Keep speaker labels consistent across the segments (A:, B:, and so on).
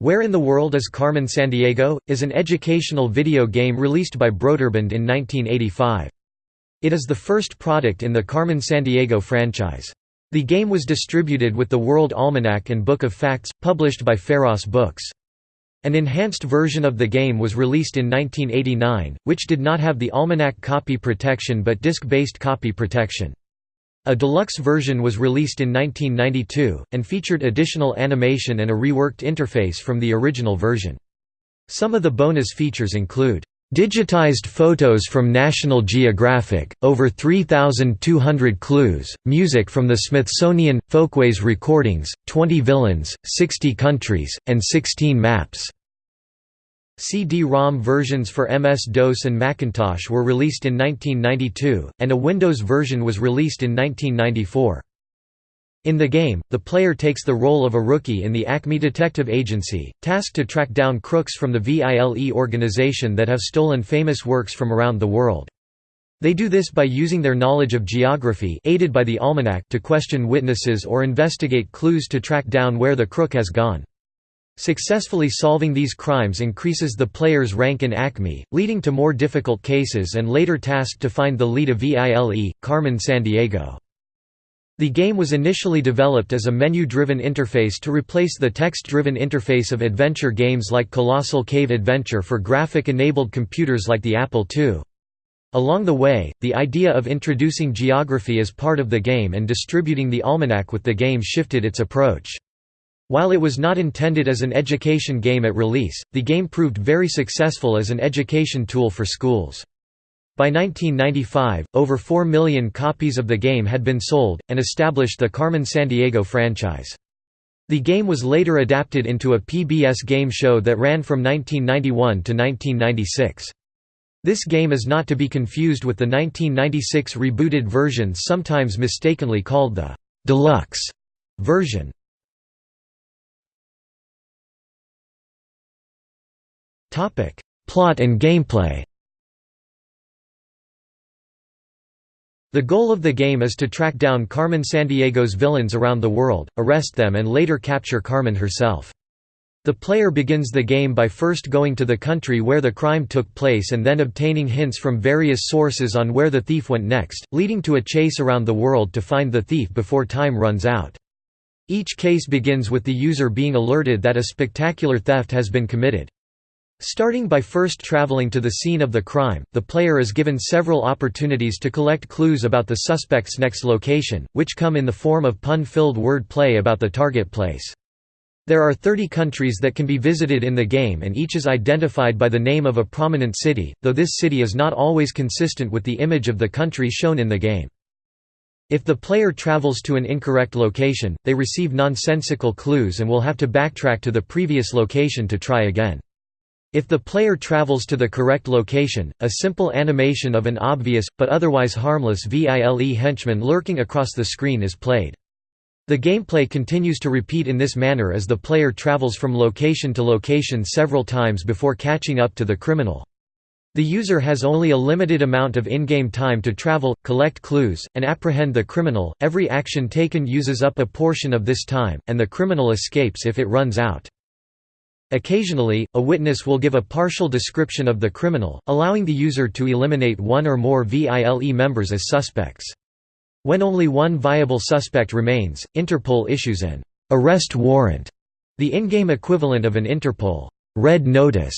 A: Where in the World is Carmen Sandiego? is an educational video game released by Broderbund in 1985. It is the first product in the Carmen Sandiego franchise. The game was distributed with the World Almanac and Book of Facts, published by Pharos Books. An enhanced version of the game was released in 1989, which did not have the Almanac copy protection but disk-based copy protection. A deluxe version was released in 1992, and featured additional animation and a reworked interface from the original version. Some of the bonus features include Digitized photos from National Geographic, over 3,200 clues, music from the Smithsonian, Folkways recordings, 20 villains, 60 countries, and 16 maps. CD-ROM versions for MS-DOS and Macintosh were released in 1992, and a Windows version was released in 1994. In the game, the player takes the role of a rookie in the Acme Detective Agency, tasked to track down crooks from the VILE organization that have stolen famous works from around the world. They do this by using their knowledge of geography aided by the almanac to question witnesses or investigate clues to track down where the crook has gone. Successfully solving these crimes increases the player's rank in Acme, leading to more difficult cases and later tasked to find the lead of VILE, Carmen Sandiego. The game was initially developed as a menu-driven interface to replace the text-driven interface of adventure games like Colossal Cave Adventure for graphic-enabled computers like the Apple II. Along the way, the idea of introducing geography as part of the game and distributing the almanac with the game shifted its approach. While it was not intended as an education game at release, the game proved very successful as an education tool for schools. By 1995, over 4 million copies of the game had been sold, and established the Carmen Sandiego franchise. The game was later adapted into a PBS game show that ran from 1991 to 1996. This game is not to be confused with the 1996 rebooted version sometimes mistakenly called the «deluxe» version. Plot and gameplay The goal of the game is to track down Carmen Sandiego's villains around the world, arrest them and later capture Carmen herself. The player begins the game by first going to the country where the crime took place and then obtaining hints from various sources on where the thief went next, leading to a chase around the world to find the thief before time runs out. Each case begins with the user being alerted that a spectacular theft has been committed. Starting by first traveling to the scene of the crime, the player is given several opportunities to collect clues about the suspect's next location, which come in the form of pun-filled word play about the target place. There are 30 countries that can be visited in the game and each is identified by the name of a prominent city, though this city is not always consistent with the image of the country shown in the game. If the player travels to an incorrect location, they receive nonsensical clues and will have to backtrack to the previous location to try again. If the player travels to the correct location, a simple animation of an obvious, but otherwise harmless VILE henchman lurking across the screen is played. The gameplay continues to repeat in this manner as the player travels from location to location several times before catching up to the criminal. The user has only a limited amount of in-game time to travel, collect clues, and apprehend the criminal. Every action taken uses up a portion of this time, and the criminal escapes if it runs out. Occasionally, a witness will give a partial description of the criminal, allowing the user to eliminate one or more VILE members as suspects. When only one viable suspect remains, Interpol issues an arrest warrant, the in-game equivalent of an Interpol red notice,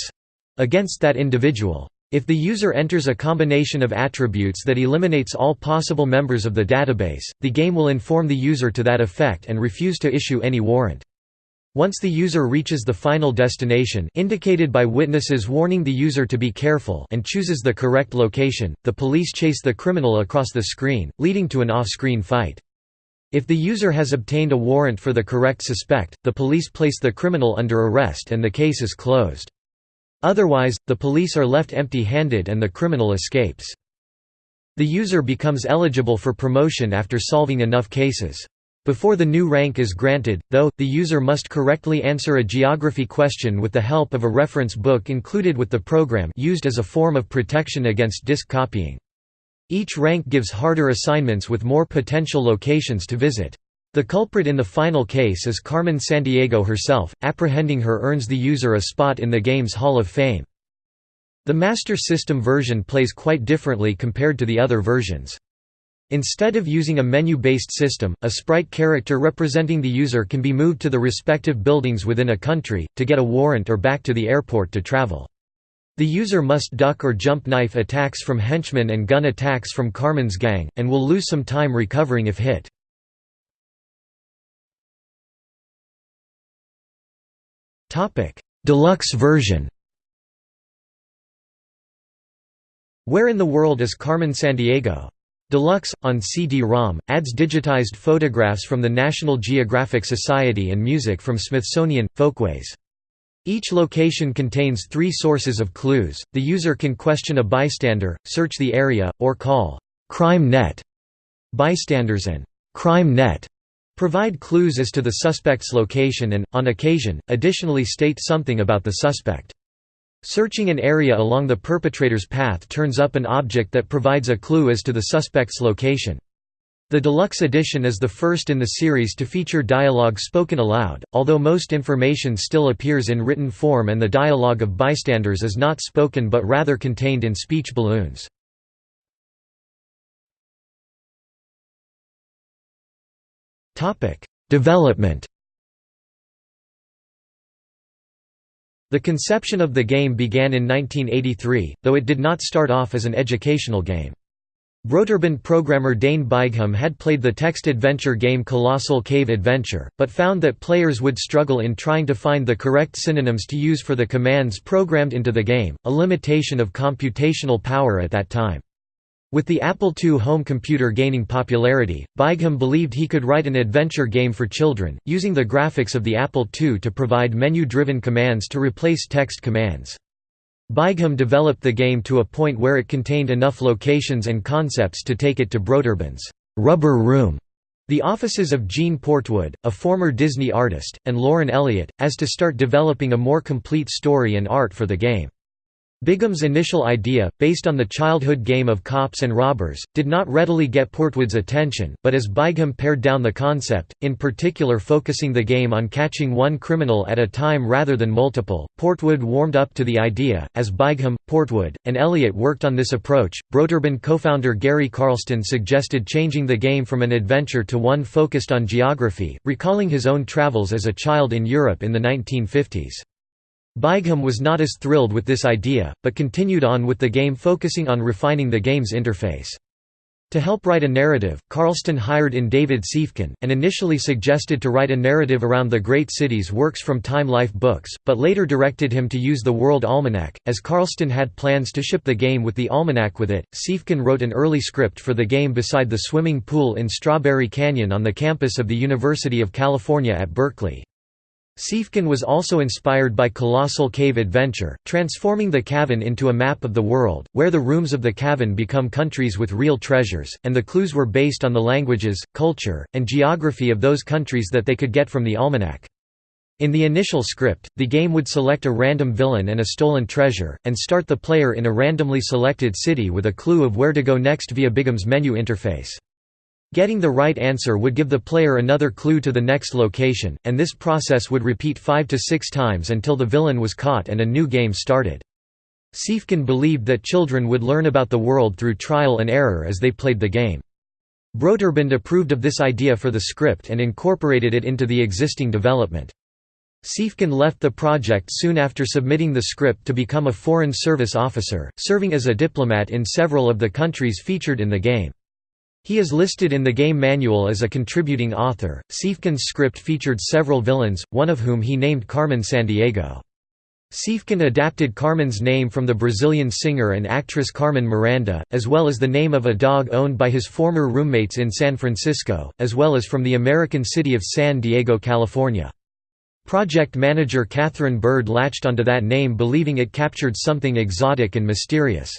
A: against that individual. If the user enters a combination of attributes that eliminates all possible members of the database, the game will inform the user to that effect and refuse to issue any warrant. Once the user reaches the final destination indicated by witnesses warning the user to be careful and chooses the correct location, the police chase the criminal across the screen, leading to an off-screen fight. If the user has obtained a warrant for the correct suspect, the police place the criminal under arrest and the case is closed. Otherwise, the police are left empty-handed and the criminal escapes. The user becomes eligible for promotion after solving enough cases. Before the new rank is granted, though, the user must correctly answer a geography question with the help of a reference book included with the program used as a form of protection against disk copying. Each rank gives harder assignments with more potential locations to visit. The culprit in the final case is Carmen Sandiego herself, apprehending her earns the user a spot in the game's Hall of Fame. The Master System version plays quite differently compared to the other versions. Instead of using a menu-based system, a sprite character representing the user can be moved to the respective buildings within a country, to get a warrant or back to the airport to travel. The user must duck or jump knife attacks from henchmen and gun attacks from Carmen's gang, and will lose some time recovering if hit. Deluxe version Where in the world is Carmen Sandiego? Deluxe, on CD-ROM, adds digitized photographs from the National Geographic Society and music from Smithsonian, Folkways. Each location contains three sources of clues, the user can question a bystander, search the area, or call «Crime Net». Bystanders and «Crime Net» Provide clues as to the suspect's location and, on occasion, additionally state something about the suspect. Searching an area along the perpetrator's path turns up an object that provides a clue as to the suspect's location. The deluxe edition is the first in the series to feature dialogue spoken aloud, although most information still appears in written form and the dialogue of bystanders is not spoken but rather contained in speech balloons. Development The conception of the game began in 1983, though it did not start off as an educational game. Broderbund programmer Dane Beigham had played the text adventure game Colossal Cave Adventure, but found that players would struggle in trying to find the correct synonyms to use for the commands programmed into the game, a limitation of computational power at that time. With the Apple II home computer gaining popularity, Beigham believed he could write an adventure game for children, using the graphics of the Apple II to provide menu-driven commands to replace text commands. Beigham developed the game to a point where it contained enough locations and concepts to take it to Broderbund's Rubber Room, the offices of Gene Portwood, a former Disney artist, and Lauren Elliott, as to start developing a more complete story and art for the game. Beigham's initial idea, based on the childhood game of cops and robbers, did not readily get Portwood's attention, but as Beigham pared down the concept, in particular focusing the game on catching one criminal at a time rather than multiple, Portwood warmed up to the idea. As Beigham, Portwood, and Elliott worked on this approach, Broderbund co-founder Gary Carlston suggested changing the game from an adventure to one focused on geography, recalling his own travels as a child in Europe in the 1950s. Beigham was not as thrilled with this idea, but continued on with the game focusing on refining the game's interface. To help write a narrative, Carlston hired in David Siefken, and initially suggested to write a narrative around the Great Cities works from Time Life books, but later directed him to use the World Almanac. As Carlston had plans to ship the game with the almanac with it, Siefken wrote an early script for the game beside the swimming pool in Strawberry Canyon on the campus of the University of California at Berkeley. Siefken was also inspired by Colossal Cave Adventure, transforming the cavern into a map of the world, where the rooms of the cavern become countries with real treasures, and the clues were based on the languages, culture, and geography of those countries that they could get from the almanac. In the initial script, the game would select a random villain and a stolen treasure, and start the player in a randomly selected city with a clue of where to go next via Beigham's menu interface. Getting the right answer would give the player another clue to the next location, and this process would repeat five to six times until the villain was caught and a new game started. Siefken believed that children would learn about the world through trial and error as they played the game. Broderbund approved of this idea for the script and incorporated it into the existing development. Siefken left the project soon after submitting the script to become a Foreign Service officer, serving as a diplomat in several of the countries featured in the game. He is listed in the game manual as a contributing author. Siefken's script featured several villains, one of whom he named Carmen Sandiego. Siefken adapted Carmen's name from the Brazilian singer and actress Carmen Miranda, as well as the name of a dog owned by his former roommates in San Francisco, as well as from the American city of San Diego, California. Project manager Catherine Bird latched onto that name believing it captured something exotic and mysterious.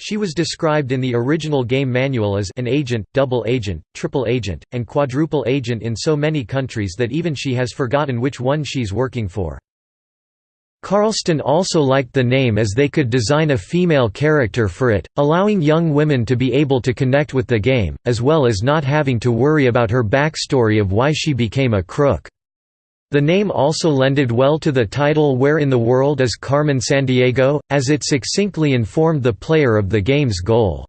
A: She was described in the original game manual as an agent, double agent, triple agent, and quadruple agent in so many countries that even she has forgotten which one she's working for. Carlston also liked the name as they could design a female character for it, allowing young women to be able to connect with the game, as well as not having to worry about her backstory of why she became a crook. The name also lended well to the title Where in the World is Carmen Sandiego, as it succinctly informed the player of the game's goal.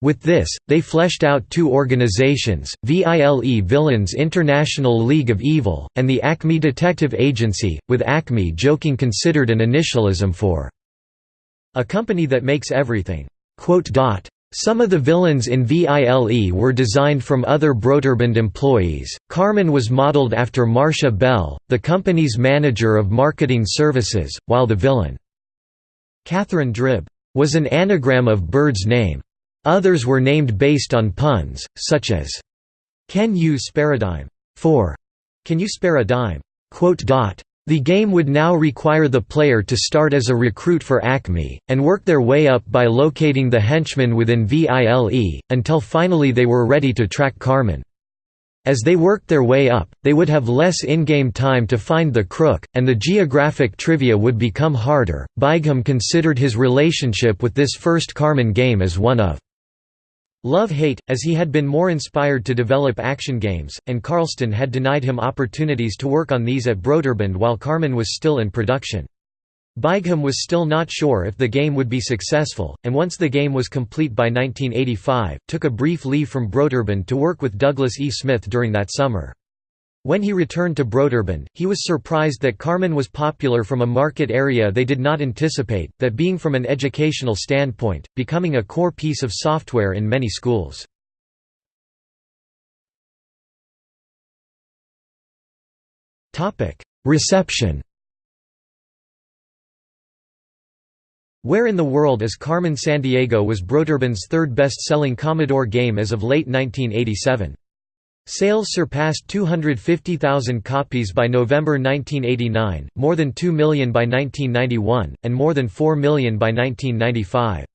A: With this, they fleshed out two organizations, VILE Villains International League of Evil, and the Acme Detective Agency, with Acme joking considered an initialism for a company that makes everything. Some of the villains in VILE were designed from other Broderbund employees. Carmen was modeled after Marcia Bell, the company's manager of marketing services, while the villain, Catherine Drib, was an anagram of Bird's name. Others were named based on puns, such as, Can you spare a dime? For Can you spare a dime? The game would now require the player to start as a recruit for Acme, and work their way up by locating the henchmen within VILE, until finally they were ready to track Carmen. As they worked their way up, they would have less in-game time to find the crook, and the geographic trivia would become harder. Beigham considered his relationship with this first Carmen game as one of Love-hate, as he had been more inspired to develop action games, and Carlston had denied him opportunities to work on these at Broderbund while Carmen was still in production. Beigham was still not sure if the game would be successful, and once the game was complete by 1985, took a brief leave from Broderbund to work with Douglas E. Smith during that summer. When he returned to Broderbund, he was surprised that Carmen was popular from a market area they did not anticipate, that being from an educational standpoint, becoming a core piece of software in many schools. Reception Where in the World is Carmen Sandiego was Broderbund's third best-selling Commodore game as of late 1987. Sales surpassed 250,000 copies by November 1989, more than 2 million by 1991, and more than 4 million by 1995.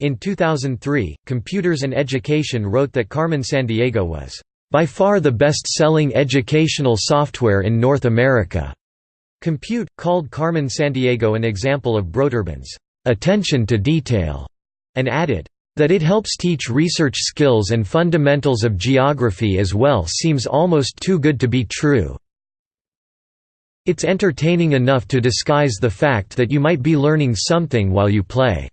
A: In 2003, Computers and Education wrote that Carmen Sandiego was, "...by far the best-selling educational software in North America." Compute, called Carmen Sandiego an example of Broderbund's "...attention to detail," and added, that it helps teach research skills and fundamentals of geography as well seems almost too good to be true. It's entertaining enough to disguise the fact that you might be learning something while you play."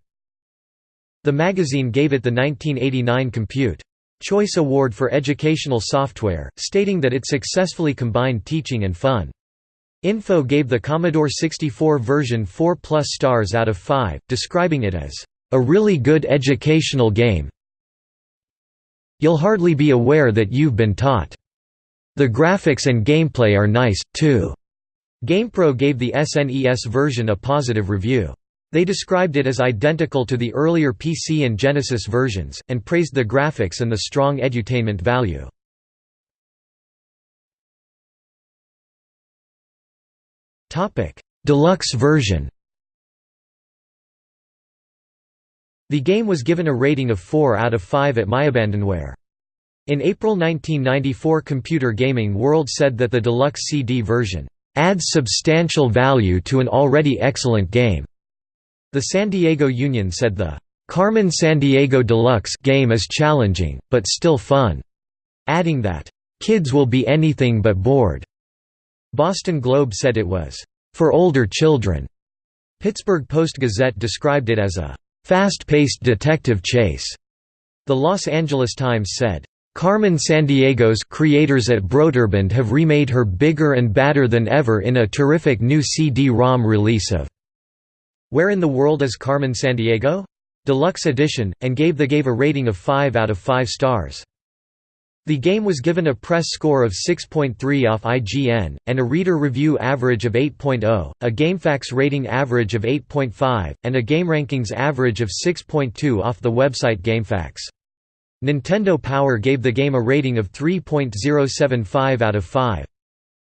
A: The magazine gave it the 1989 Compute Choice Award for Educational Software, stating that it successfully combined teaching and fun. Info gave the Commodore 64 version 4 plus stars out of 5, describing it as a really good educational game. You'll hardly be aware that you've been taught. The graphics and gameplay are nice, too." GamePro gave the SNES version a positive review. They described it as identical to the earlier PC and Genesis versions, and praised the graphics and the strong edutainment value. Deluxe version The game was given a rating of 4 out of 5 at MyAbandonware. In April 1994 Computer Gaming World said that the deluxe CD version, "...adds substantial value to an already excellent game." The San Diego Union said the Carmen Sandiego Deluxe game is challenging, but still fun, adding that, kids will be anything but bored. Boston Globe said it was, for older children. Pittsburgh Post-Gazette described it as a fast-paced detective chase. The Los Angeles Times said, Carmen Sandiego's creators at Broderbund have remade her bigger and badder than ever in a terrific new CD-ROM release of Where in the World is Carmen Sandiego? Deluxe Edition, and gave the gave a rating of 5 out of 5 stars. The game was given a press score of 6.3 off IGN, and a reader review average of 8.0, a GameFAQs rating average of 8.5, and a GameRankings average of 6.2 off the website GameFAQs. Nintendo Power gave the game a rating of 3.075 out of 5.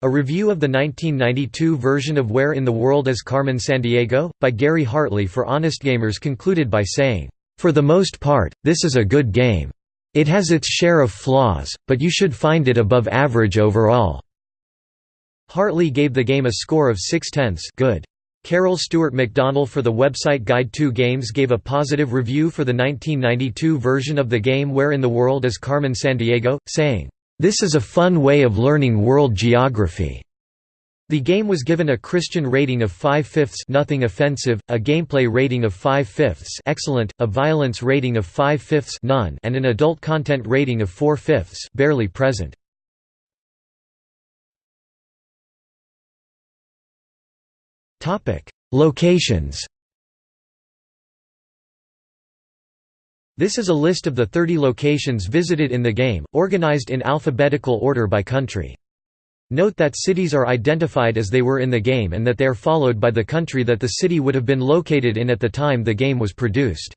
A: A review of the 1992 version of Where in the World is Carmen Sandiego? by Gary Hartley for Honest Gamers concluded by saying, "...for the most part, this is a good game." It has its share of flaws, but you should find it above average overall." Hartley gave the game a score of 6 tenths good. Carol Stewart McDonnell for the website Guide 2 Games gave a positive review for the 1992 version of the game Where in the World is Carmen Sandiego, saying, "...this is a fun way of learning world geography." The game was given a Christian rating of 5 fifths nothing offensive, a gameplay rating of 5 fifths excellent, a violence rating of 5 fifths none, and an adult content rating of 4 fifths barely present. Locations This is a list of the 30 locations visited in the game, organized in alphabetical order by country. Note that cities are identified as they were in the game and that they are followed by the country that the city would have been located in at the time the game was produced.